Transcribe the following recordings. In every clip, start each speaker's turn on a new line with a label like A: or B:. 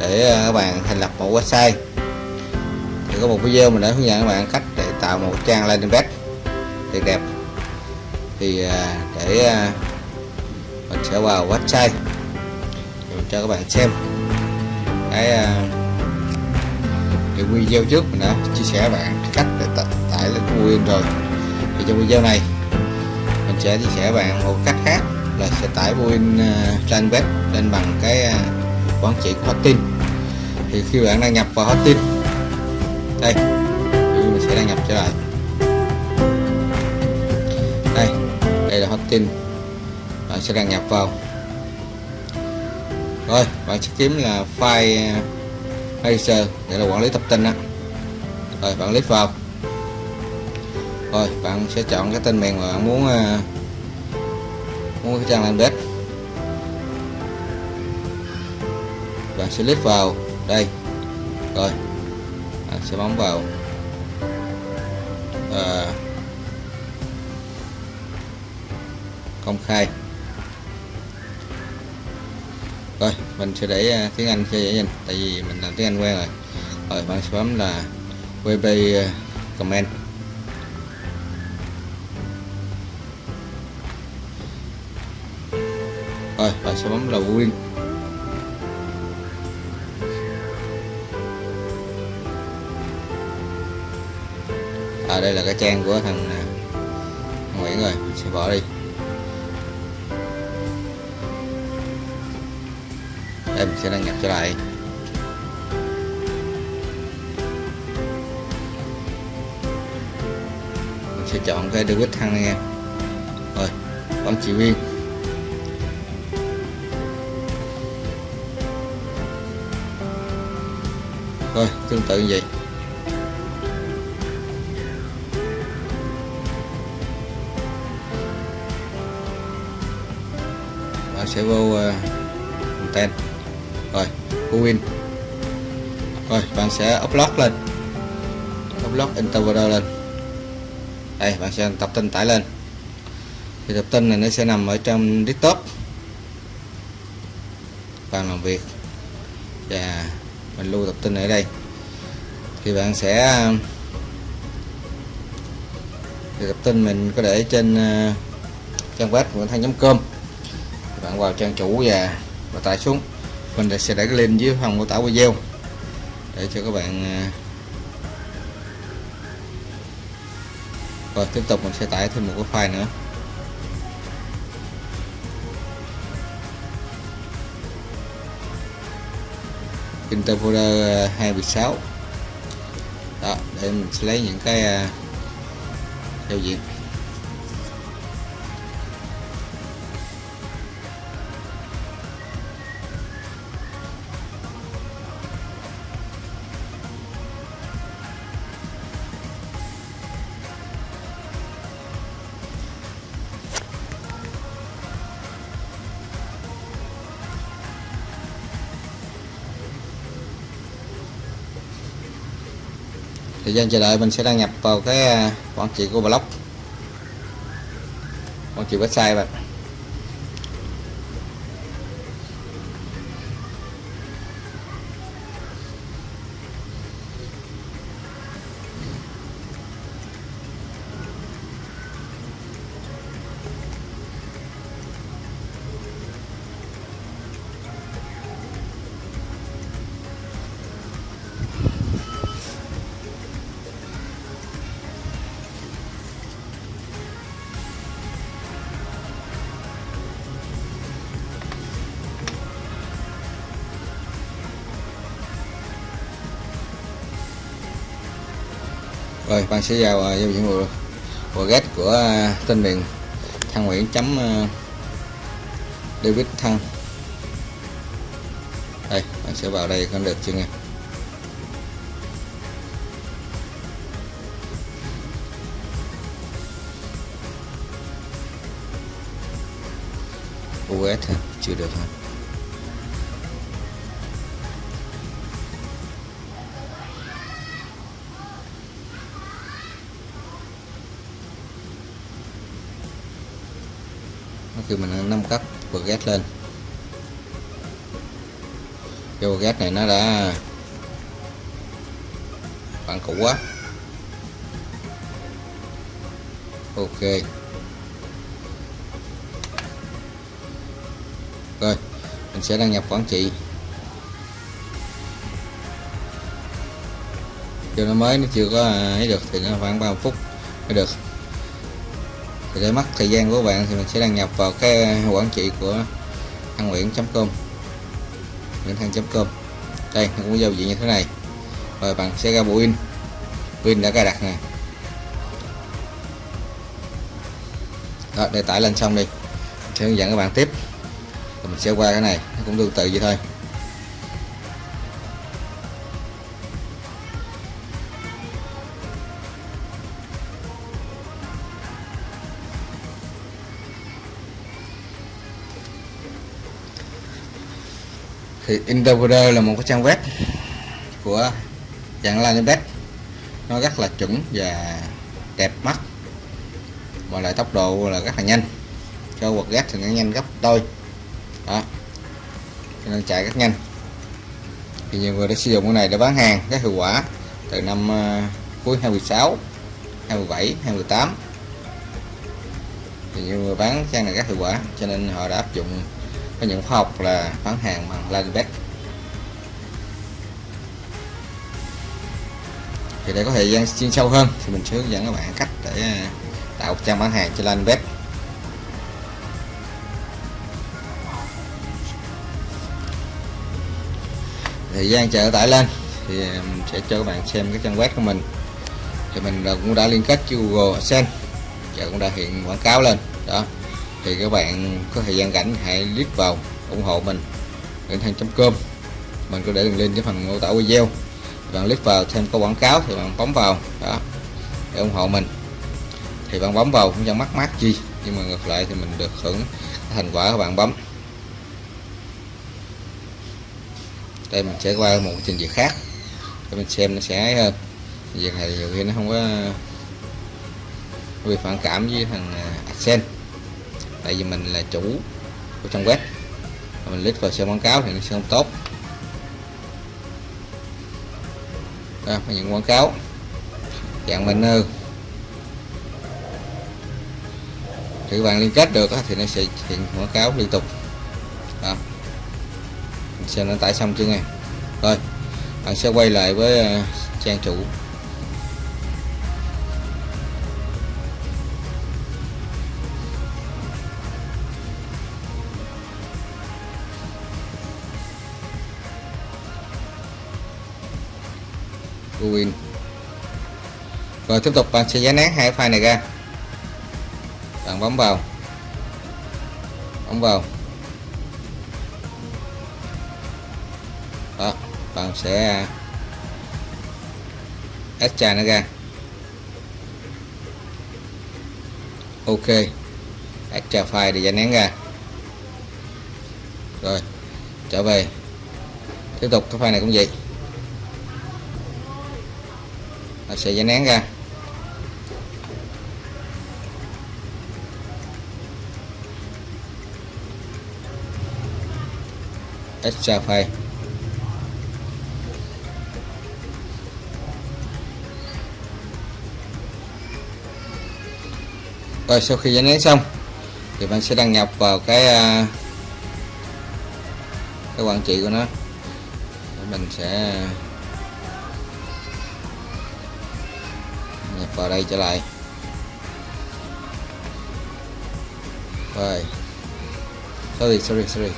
A: để ờ, các bạn thành lập một website. Thì có một video mình đã hướng dẫn các bạn cách để tạo một trang landing page đẹp đẹp. Thì ờ, để ờ, mình sẽ vào website mình cho các bạn xem. Cái cái video trước mình đã chia sẻ với bạn cách để tải, lên Google rồi thì trong video này mình sẽ chia sẻ với bạn một cách khác là sẽ tải Google landing page lên bằng cái uh, quản trị của Hottin. Thì khi bạn đăng nhập vào Hotin đây mình sẽ đăng nhập trở lại đây đây là Hotin bạn sẽ đăng nhập vào. Rồi, bạn sẽ kiếm là file uh, manager để là quản lý tập tin đó rồi, bạn click vào. Rồi, bạn sẽ chọn cái tên miền mà bạn muốn uh, muốn cái trang làm bếp bạn sẽ vào. Đây. Rồi. Bạn sẽ bấm vào. À, công khai. Rồi mình sẽ để à, tiếng Anh cho dễ nhìn tại vì mình làm tiếng Anh quen rồi. Rồi bạn sẽ bấm là web à, comment rồi bạn sẽ bấm là win. Trang của thằng, à, Nguyễn rồi mình sẽ bỏ đi. Đây mình sẽ đăng nhập trở lại. Mình sẽ chọn cái David thăng này nha. Rồi bấm chỉ viên rồi tương tự như vậy. Sẽ vô ờ, uh, content rồi win. Rồi bạn sẽ upload lên. Upload interpreter lên. Đây bạn sẽ tập tin tải lên. Thì tập tin này nó sẽ nằm ở trong desktop. Bàn làm việc. Và mình lưu tập tin ở đây. Thì bạn sẽ thì tập tin mình có để trên ờ, trang web của thanh.com bạn vào trang chủ và và tải xuống. Mình sẽ để cái link dưới phần mô tả video. Để cho các bạn à, và rồi tiếp tục mình sẽ tải thêm một cái file nữa. Interfolder 216 à, đó, để mình sẽ lấy những cái à, giao diện. Thời gian chờ đợi mình sẽ đăng nhập vào cái à, quản trị của blog quản trị website bạn. Rồi bạn sẽ vào giao à, diện của, của get của tên miền thăng nguyễn chấm à, david thăng. Đây bạn sẽ vào đây con được chưa nghe? US chưa được hả? Khi mình nâng cấp progress lên. Cái progress này nó đã bạn cũ quá. Ok. Rồi, mình sẽ đăng nhập quản trị. Cho nó mới, nó chưa có à, ấy được, thì nó khoảng 30 phút mới được thì để mất thời gian của bạn thì mình sẽ đăng nhập vào cái quản trị của thăng nguyễn.com nguyễn thăng.com đây nó cũng giao diện như thế này. Rồi bạn sẽ ra bộ in pin đã cài đặt nè. Đó, để tải lên xong đi. Mình sẽ hướng dẫn các bạn tiếp. Rồi mình sẽ qua cái này, nó cũng tương tự vậy thôi. Thì Interpreter là một cái trang web của dạng Linebet nó rất là chuẩn và đẹp mắt. Và lại tốc độ là rất là nhanh. Cho quật gas thì nó nhanh gấp đôi. Đó. Cho nên chạy rất nhanh. Thì nhiều người đã sử dụng cái này để bán hàng rất hiệu quả từ năm uh, cuối 2016 2017 2018 thì nhiều người bán trang này rất hiệu quả cho nên họ đã áp dụng có những khóa học là bán hàng bằng Linebet thì để có thời gian chuyên sâu hơn, thì mình sẽ hướng dẫn các bạn cách để à, tạo trang bán hàng cho Linebet thời gian chờ tải lên, thì à, mình sẽ cho các bạn xem cái trang web của mình. Thì mình cũng đã liên kết với Google AdSense và cũng đã hiện quảng cáo lên, đó thì các bạn có thời gian rảnh hãy click vào ủng hộ mình, nguyễn thanh.com mình có để đường link dưới phần mô tả video. Bạn click vào thêm có quảng cáo thì bạn bấm vào, đó, để ủng hộ mình. Thì bạn bấm vào cũng chẳng mắc mát chi, nhưng mà ngược lại thì mình được hưởng thành quả các bạn bấm. Đây, mình sẽ qua một trình duyệt khác, để mình xem nó sẽ ờ, hơn việc này nhiều khi nó không có vì phản cảm với thằng ờ, accent tại vì mình là chủ của trang web. Mình click vào xem quảng cáo thì nó sẽ không tốt. À, Đó, những quảng cáo. Dạng banner. Thì các bạn liên kết được thì nó sẽ hiện quảng cáo liên tục. Đó. Mình xem nó tải xong chưa nghe. Rồi bạn sẽ quay lại với à, trang chủ. Win? Rồi, tiếp tục, bạn sẽ giải nén hai file này ra. Bạn bấm vào. Bấm vào. Đó, bạn sẽ à, extra nó ra. Ok. Extra file để giải nén ra. Rồi, trở về. Tiếp tục, cái file này cũng vậy nó sẽ giải nén ra. Extra file rồi, sau khi giải nén xong, thì bạn sẽ đăng nhập vào cái à, cái quản trị của nó. Mình sẽ vào đây trở lại. Rồi. Sorry sorry sorry.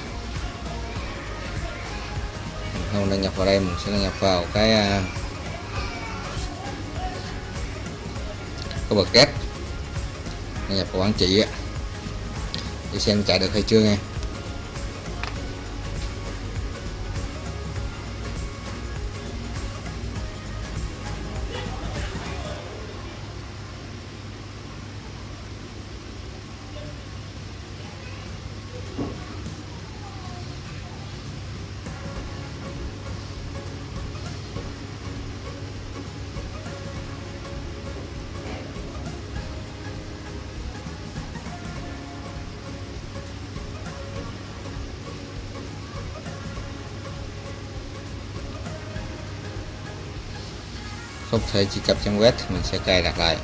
A: Mình không đăng nhập vào đây mình sẽ đăng nhập vào cái uh, cái bật kép đăng nhập vào quản trị á. Để xem chạy được hay chưa nghe. Không thể truy cập trang web thì mình sẽ cài đặt lại.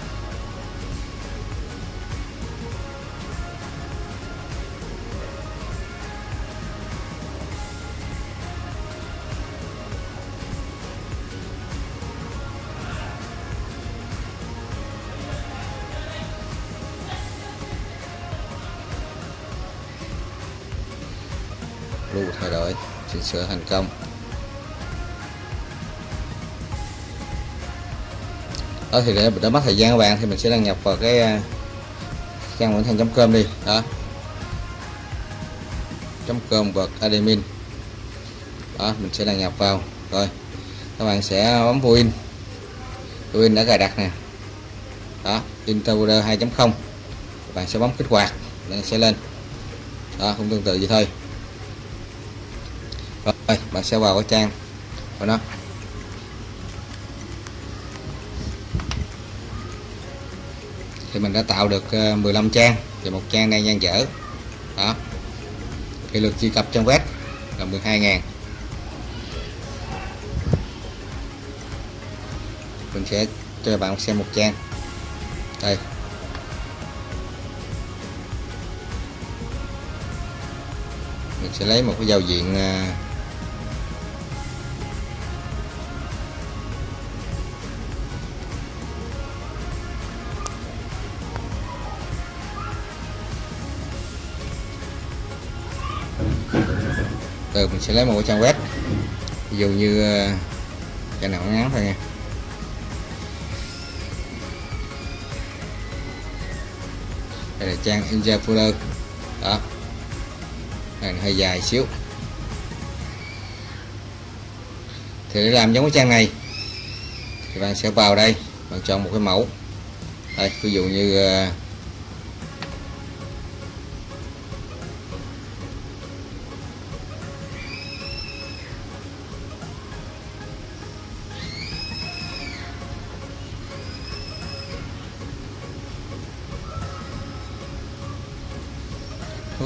A: Lưu thay đổi, chỉnh sửa thành công. Đó thì để đỡ mất thời gian các bạn, thì mình sẽ đăng nhập vào cái à, trang nguyễn thành com đi, đó. Com vượt admin. Đó, mình sẽ đăng nhập vào, rồi. Các bạn sẽ bấm win win đã cài đặt nè. Đó interpreter 2.0 các bạn sẽ bấm kích hoạt, nó sẽ lên. Đó, cũng tương tự vậy thôi. Rồi, bạn sẽ vào cái trang của nó. Thì mình đã tạo được ờ, 15 trang và một trang đang gian dở. Đó. Thì lượt truy cập trong web là 12.000 mình sẽ cho bạn xem một trang. Đây. Mình sẽ lấy một cái giao diện ờ, mình sẽ lấy một cái trang web. Ví dụ như ờ, cái nào ngắn thôi nha. Đây là trang Inja Folder. Đó. Này, hơi dài xíu. Thì để làm giống cái trang này, thì bạn sẽ vào đây, bạn chọn một cái mẫu. Đây, ví dụ như ờ,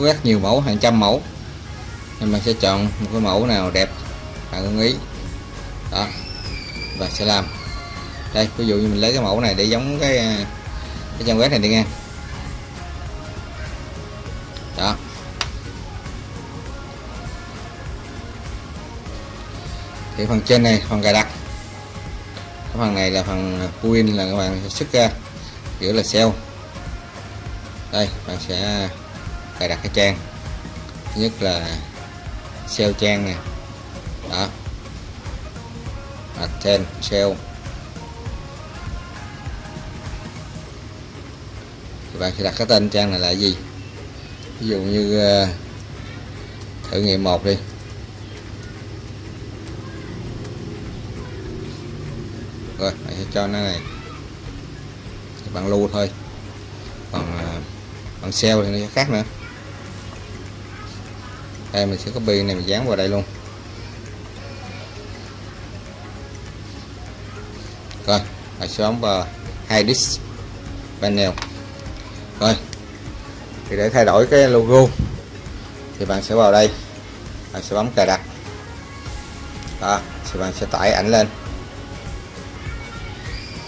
A: có rất nhiều mẫu, hàng trăm mẫu. Nên mình sẽ chọn một cái mẫu nào đẹp, bạn ưng ý. Đó, và sẽ làm. Đây, ví dụ như mình lấy cái mẫu này để giống cái à, cái trang web này đi nha. Đó. Thì phần trên này, phần cài đặt. Cái phần này là phần win là các bạn xuất ra giữa là sell đây, bạn sẽ cài đặt cái trang. Thứ nhất là SEO trang nè. Đó. Attend SEO thì bạn sẽ đặt cái tên trang này là gì? Ví dụ như uh, thử nghiệm một đi. Rồi bạn sẽ cho nó này. Thì bạn lưu thôi. Còn ờ, uh, bằng SEO thì nó sẽ khác nữa đây, mình sẽ copy này, mình dán vào đây luôn. Rồi mình sẽ bấm vào hai disk panel. Rồi, thì để thay đổi cái logo, thì bạn sẽ vào đây, bạn sẽ bấm cài đặt. Đó, thì bạn sẽ tải ảnh lên.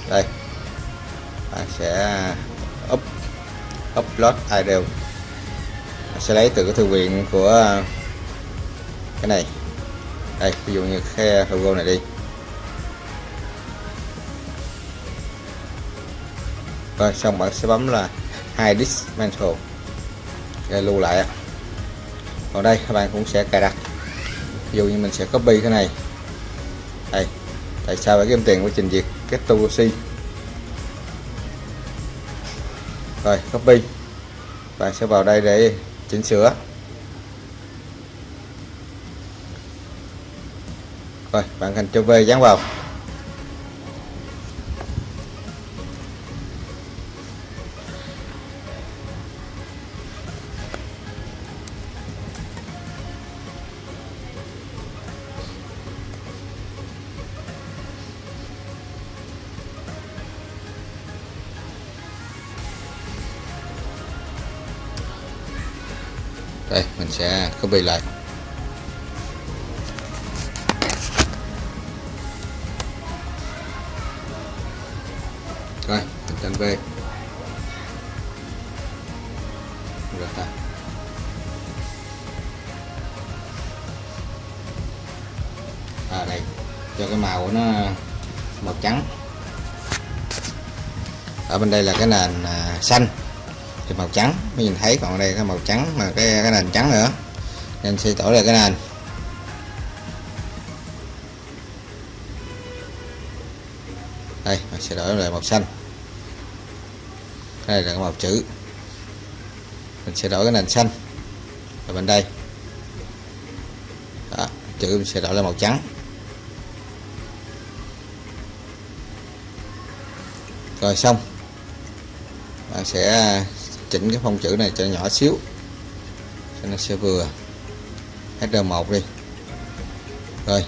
A: Đây, bạn sẽ up, upload idle sẽ lấy từ cái thư viện của à, cái này. Đây, ví dụ như cái logo này đi. Rồi, xong bạn sẽ bấm là hai dismantle. Để lưu lại còn đây, các bạn cũng sẽ cài đặt. Ví dụ như mình sẽ copy cái này. Đây, tại sao phải kiếm tiền của trình duyệt cái toolc rồi, copy. Bạn sẽ vào đây để chỉnh sửa. Rồi bạn hành cho về dán vào. Sẽ copy lại. Rồi mình trên về, rồi ta. À đây. Cho cái màu của nó màu trắng. Ở bên đây là cái nền à, xanh thì màu trắng. Mới nhìn thấy còn đây cái màu trắng mà cái cái nền trắng nữa. Nên sẽ đổi lại cái nền. Đây mình sẽ đổi lại màu xanh. Cái này là cái màu chữ. Mình sẽ đổi cái nền xanh. Ở bên đây. Đó, chữ mình sẽ đổi lại màu trắng. Rồi xong. Bạn sẽ chỉnh cái phông chữ này cho nhỏ xíu, cho nó sẽ vừa. HR1 đi. Rồi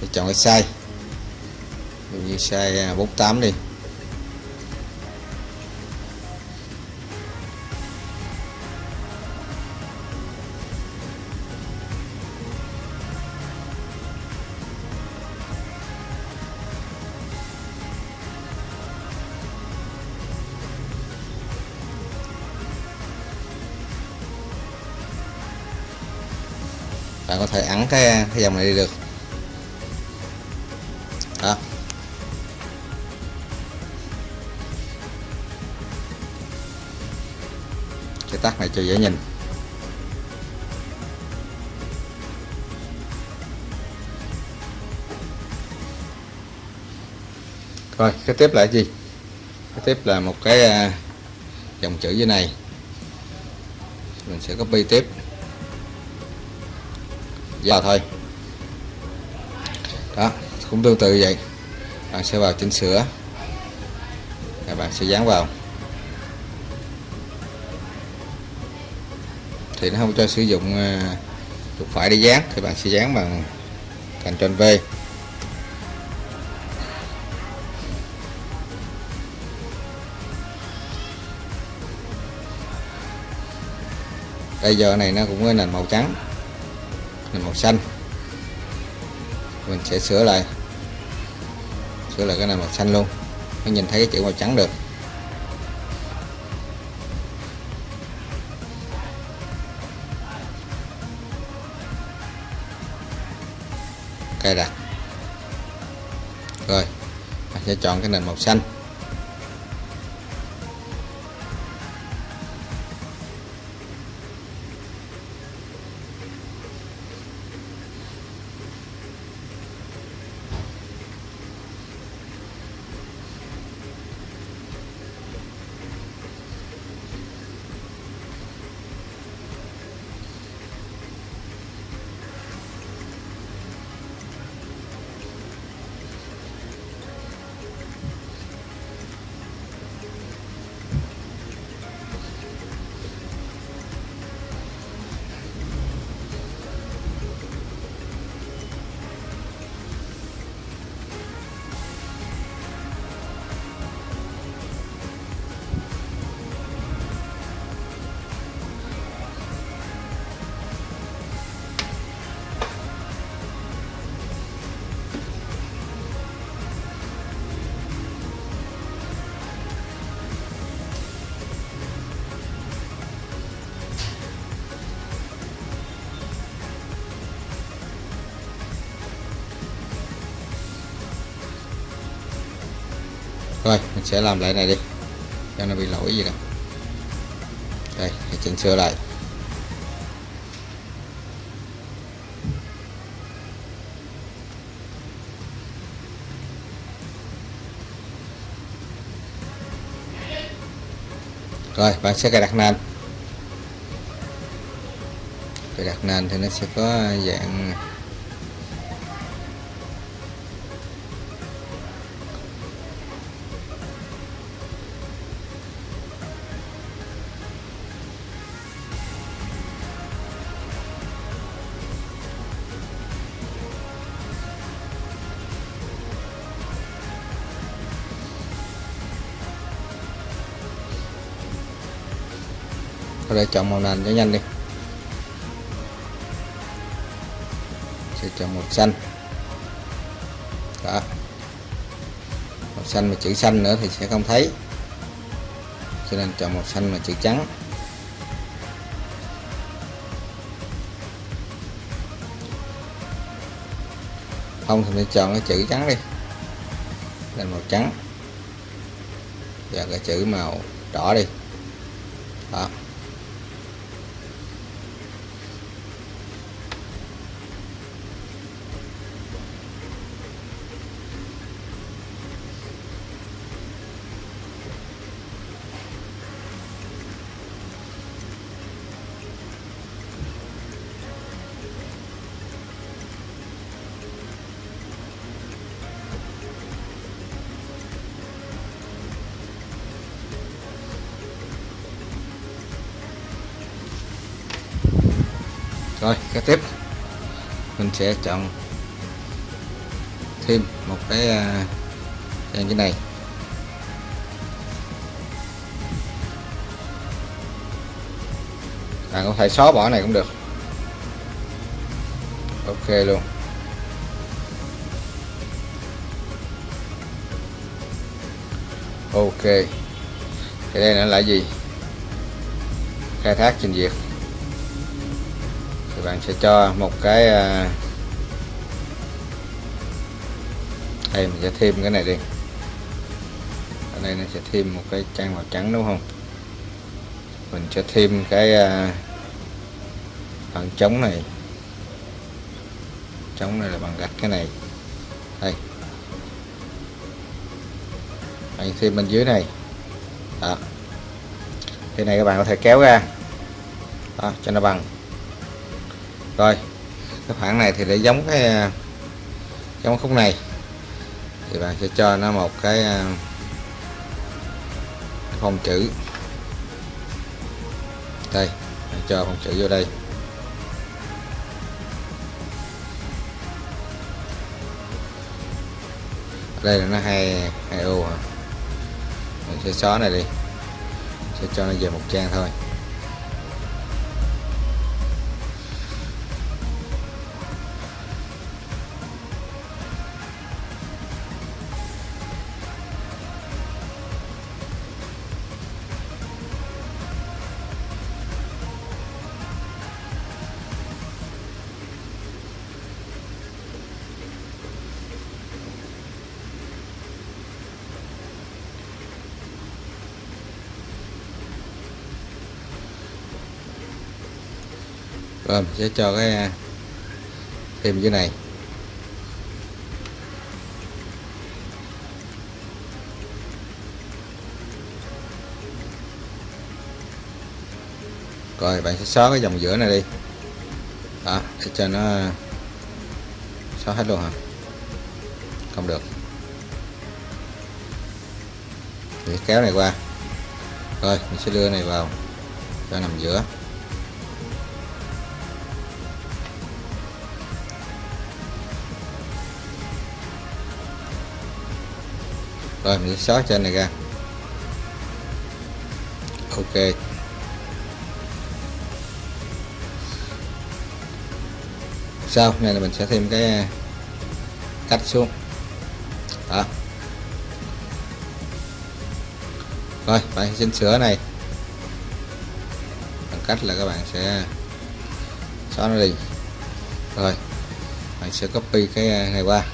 A: thì chọn cái size. Như size à, 48 đi. Bạn có thể ấn cái cái dòng này đi được. Đó. Cái tắt này cho dễ nhìn. Rồi, cái tiếp là gì? Cái tiếp là một cái à, dòng chữ dưới này. Mình sẽ copy tiếp vào thôi. Đó, cũng tương tự vậy. Bạn sẽ vào chỉnh sửa. Các bạn sẽ dán vào. Thì nó không cho sử dụng ờ, chuột phải để dán, thì bạn sẽ dán bằng Ctrl V. Đây giờ này nó cũng có nền màu trắng nền màu xanh. Mình sẽ sửa lại. Sửa lại cái này màu xanh luôn. Mới nhìn thấy cái chữ màu trắng được. Cài đặt rồi, mình sẽ chọn cái nền màu xanh. Sẽ làm lại này đi. Cho nó bị lỗi gì đâu đây chỉnh sửa lại. Rồi, bạn sẽ cài đặt nền. Cài đặt nền thì nó sẽ có dạng ra chọn màu nền cho nhanh đi. Sẽ chọn màu xanh. Đó. Màu xanh mà chữ xanh nữa thì sẽ không thấy. Cho nên chọn màu xanh mà chữ trắng. Không thì mình chọn cái chữ trắng đi. Lên màu trắng. Và cái chữ màu đỏ đi. Rồi kế tiếp. Mình sẽ chọn thêm một cái uh, trang cái này. Bạn có thể xóa bỏ này cũng được. Ok luôn. Ok. Thì đây là gì? Khai thác trình duyệt bạn sẽ cho một cái à, đây mình sẽ thêm cái này đi. Ở đây nó sẽ thêm một cái trang màu trắng đúng không? Mình sẽ thêm cái à, phần trống này. Trống này là bằng gạch cái này. Đây. Bạn thêm bên dưới này. Đó. Cái này các bạn có thể kéo ra. Đó, cho nó bằng rồi, cái khoảng này thì để giống cái, giống khúc này. Thì bạn sẽ cho nó một cái à, phông chữ. Đây cho phông chữ vô đây. Đây là nó hai hai ô hả? Mình sẽ xóa này đi. Sẽ cho nó về một trang thôi. Rồi mình sẽ cho cái à, thêm cái này. Rồi bạn sẽ xóa cái dòng giữa này đi. Đó, để cho nó à, xóa hết luôn hả? Không được. Để kéo này qua. Rồi, mình sẽ đưa này vào cho nằm giữa. Rồi, mình xóa trên này ra. Ok. Sau, này là mình sẽ thêm cái à, cách xuống. Đó. Rồi, bạn xin sửa này. Bằng cách là các bạn sẽ xóa nó đi. Rồi, bạn sẽ copy cái à, này qua.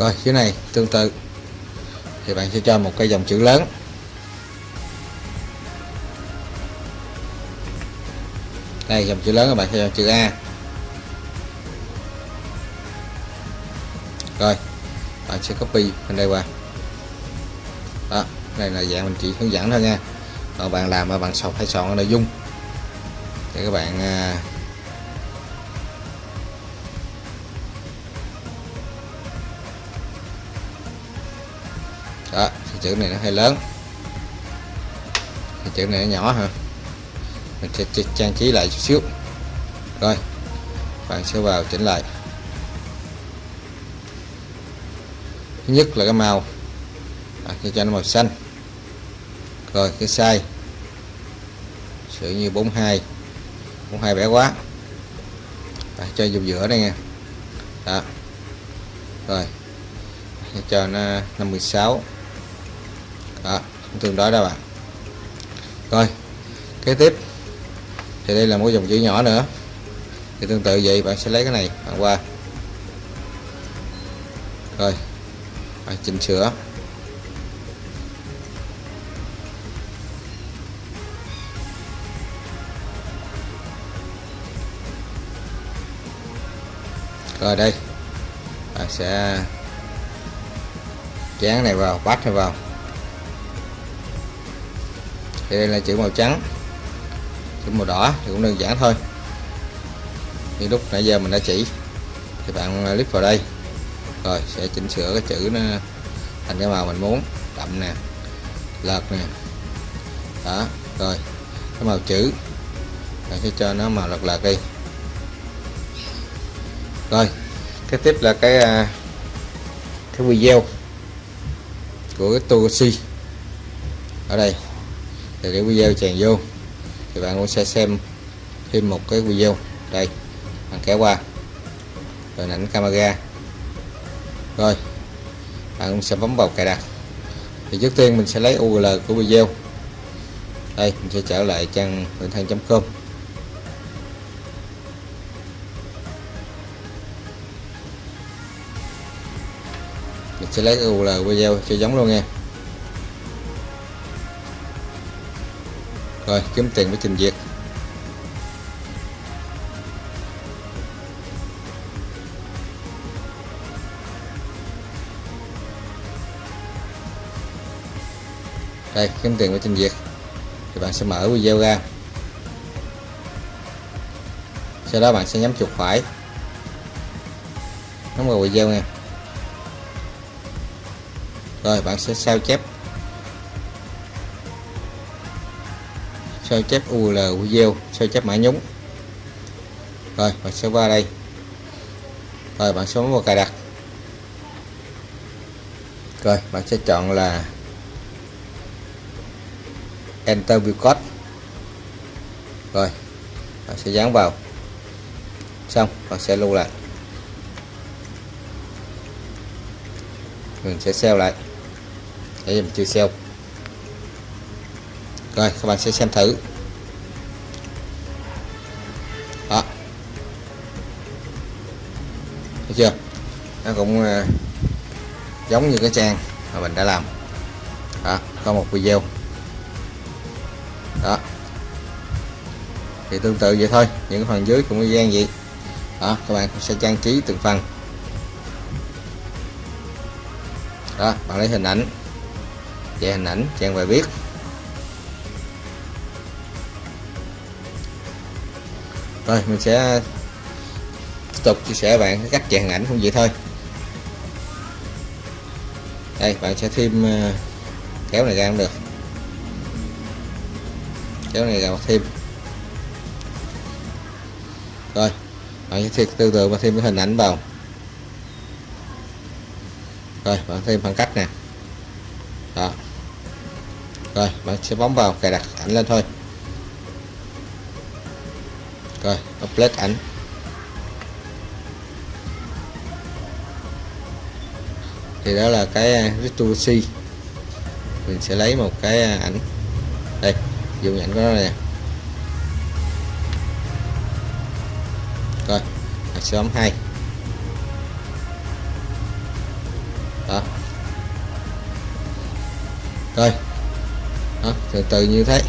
A: Rồi dưới này, tương tự. Thì bạn sẽ cho một cái dòng chữ lớn. Đây, dòng chữ lớn các bạn sẽ cho chữ A. Rồi, bạn sẽ copy bên đây qua. Đó đây là dạng mình chỉ hướng dẫn thôi nha. Còn bạn làm mà bạn sọc, hay soạn nội dung. Để các bạn à, đó thì chữ này nó hơi lớn. Thì chữ này nó nhỏ hả mình sẽ trang trí lại chút xíu. Rồi bạn sẽ vào chỉnh lại. Thứ nhất là cái màu. À, cho nó màu xanh. Rồi cái size. Sự như 42 42 bé quá. À, cho dùng giữa đây nha. Đó. Rồi cho nó 56 đó tương đối đó bạn rồi, kế tiếp. Thì đây là một dòng chữ nhỏ nữa. Thì tương tự vậy, bạn sẽ lấy cái này, bạn qua. Rồi, bạn chỉnh sửa. Rồi đây, bạn sẽ chán này vào, bắt này vào thì đây là chữ màu trắng. Chữ màu đỏ thì cũng đơn giản thôi. Như lúc nãy giờ mình đã chỉ. Thì bạn à, click vào đây. Rồi, sẽ chỉnh sửa cái chữ nó thành cái màu mình muốn. Đậm nè, lợt nè. Đó, rồi, cái màu chữ. Bạn sẽ cho nó màu lợt lợt đi. Rồi cái tiếp là cái à, cái video của cái Togoshi ở đây thì cái video chèn vô. Thì bạn cũng sẽ xem thêm một cái video. Đây, bạn kéo qua. Hình ảnh camera. Rồi, bạn cũng sẽ bấm vào cài đặt. Thì trước tiên mình sẽ lấy URL của video. Đây, mình sẽ trở lại trang nguyễn thăng.com mình sẽ lấy URL video cho giống luôn nha. Rồi, kiếm tiền với trình duyệt. Đây, kiếm tiền với trình duyệt. Thì bạn sẽ mở video ra. Sau đó bạn sẽ nhắm chuột phải. Nhấn vào video nha rồi, bạn sẽ sao chép. Sao chép UL video sao chép mã nhúng. Rồi, bạn sẽ qua đây. Rồi, bạn sẽ vào cài đặt. Rồi, bạn sẽ chọn là enter view code. Rồi, bạn sẽ dán vào. Xong, bạn sẽ lưu lại. Mình sẽ save lại. Để mình chưa save rồi các bạn sẽ xem thử. Đó. Thấy chưa? Nó cũng uh, giống như cái trang mà mình đã làm. Đó có một video. Đó. Thì tương tự vậy thôi những phần dưới cũng y gian vậy. Đó các bạn sẽ trang trí từng phần. Đó bạn lấy hình ảnh về hình ảnh trang bài viết. Rồi mình sẽ, tiếp tục chia sẻ bạn cách chèn ảnh không vậy thôi. Đây, bạn sẽ thêm ờ, kéo này ra cũng được. Kéo này ra thêm. Rồi, bạn sẽ thêm tương tự và thêm cái hình ảnh vào. Rồi, bạn thêm khoảng cách nè. Đó. Rồi, bạn sẽ bấm vào cài đặt ảnh lên thôi rồi upload ảnh. Thì đó là cái à, Ritusi mình sẽ lấy một cái à, ảnh. Đây dùng ảnh của nó nè. Rồi mình sẽ bấm hai. Đó. Rồi. Đó, từ từ như thế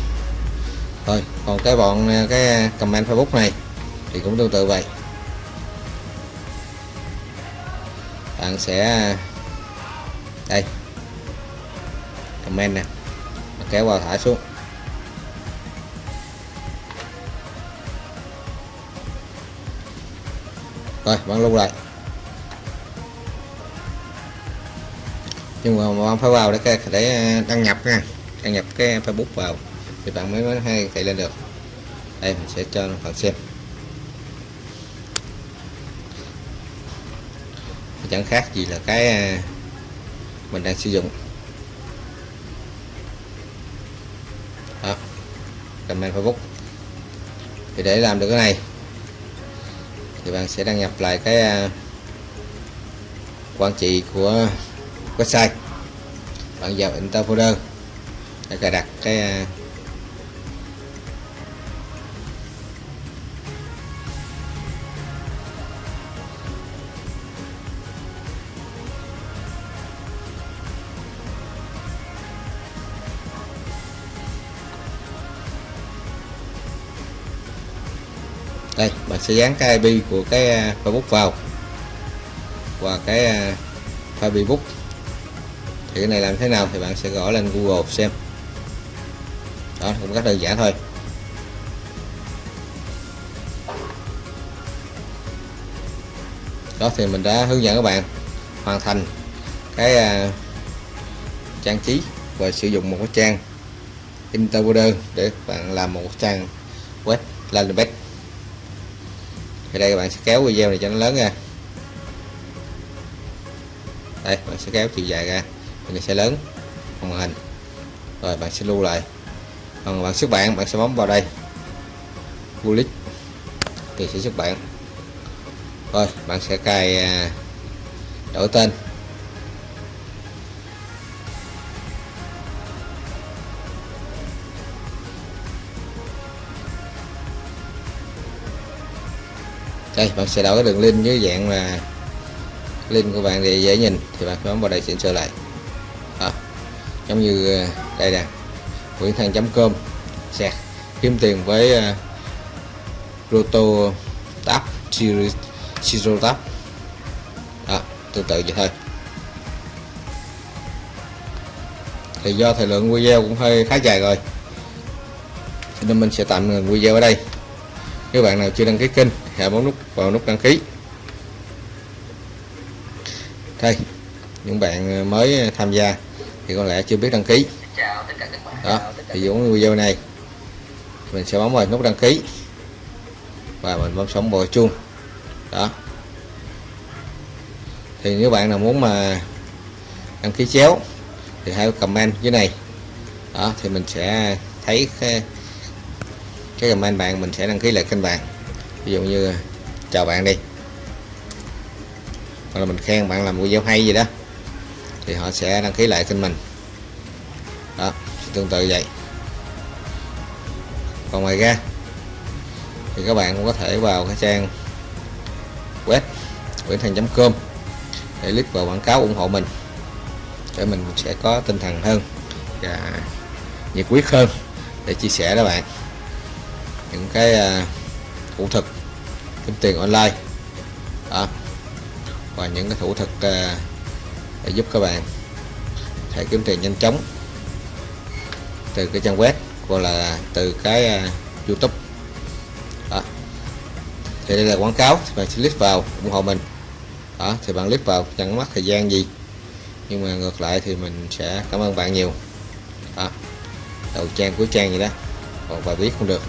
A: thôi, còn cái bọn à, cái comment facebook này thì cũng tương tự vậy. Bạn sẽ à, đây. Comment nè. Kéo vào thả xuống. Rồi, bạn lưu lại. Nhưng mà bạn phải vào để để à, đăng nhập nha đăng nhập cái facebook vào thì bạn mới mới hay chạy lên được. Đây, mình sẽ cho bạn xem. Chẳng khác gì là cái à, mình đang sử dụng. Đó, comment Facebook. Thì để làm được cái này, thì bạn sẽ đăng nhập lại cái à, quản trị của website. Bạn vào enter folder, để cài đặt cái à, sẽ dán cái IP của cái à, Facebook vào. Và cái à, Facebook. Thì cái này làm thế nào thì bạn sẽ gõ lên Google xem. Đó cũng rất đơn giản thôi. Đó thì mình đã hướng dẫn các bạn hoàn thành cái uh, trang trí và sử dụng một cái trang Interpreter để bạn làm một trang web landing page thì đây các bạn sẽ kéo video này cho nó lớn ra. Đây, bạn sẽ kéo chiều dài ra. Thì nó sẽ lớn màn hình. Rồi, bạn sẽ lưu lại. Còn bạn xuất bản, bạn sẽ bấm vào đây. Bullet thì sẽ xuất bản. Rồi, bạn sẽ cài à, đổi tên. Đây bạn sẽ đổi cái đường link dưới dạng là link của bạn để dễ nhìn thì bạn bấm vào đây chỉnh sửa lại. À, giống như ờ, đây nè nguyễn thăng.com sạc kiếm tiền với uh, roto tab siro tab đó tương tự vậy thôi. Thì do thời lượng video cũng hơi khá dài rồi nên mình sẽ tạm ngừng video ở đây nếu bạn nào chưa đăng ký kênh hãy bấm nút vào nút đăng ký. Đây, những bạn ờ, mới ờ, tham gia thì có lẽ chưa biết đăng ký. Đó, thì giống video này, mình sẽ bấm vào nút đăng ký. Và mình bấm sống bồi chuông. Đó. Thì nếu bạn nào muốn mà đăng ký chéo, thì hãy comment dưới này. Đó, thì mình sẽ thấy cái, comment bạn mình sẽ đăng ký lại kênh bạn. Ví dụ như chào bạn đi. Hoặc là mình khen bạn làm video hay gì đó thì họ sẽ đăng ký lại kênh mình. Đó tương tự vậy. Còn ngoài ra thì các bạn cũng có thể vào cái trang web nguyễn thành.com để click vào quảng cáo ủng hộ mình để mình sẽ có tinh thần hơn và nhiệt quyết hơn để chia sẻ đó bạn những cái uh, thủ thực kiếm tiền online đó. và những cái thủ thực uh, để giúp các bạn thể kiếm tiền nhanh chóng từ cái trang web hoặc là từ cái uh, YouTube đó. thì đây là quảng cáo thì bạn sẽ click vào ủng hộ mình đó thì bạn click vào chẳng mất thời gian gì nhưng mà ngược lại thì mình sẽ cảm ơn bạn nhiều đó đầu trang cuối trang gì đó còn bài viết không được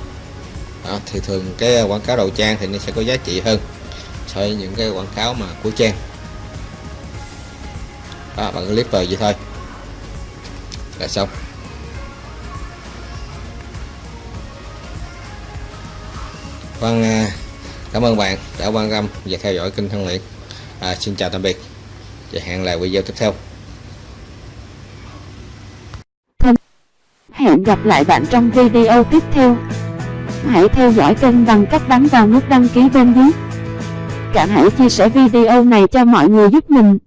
A: đó, thì thường cái ờ, quảng cáo đầu trang thì nó sẽ có giá trị hơn so với những cái quảng cáo mà cuối trang đó, bạn click vào vậy thôi là xong Vâng, à, cảm ơn bạn đã quan tâm và theo dõi kênh Thân Luyện. À, xin chào tạm biệt và hẹn lại video tiếp theo.
B: Hẹn gặp lại bạn trong video tiếp theo. Hãy theo dõi kênh bằng cách bấm vào nút đăng ký bên dưới. Cả hãy chia sẻ video này cho mọi người giúp mình.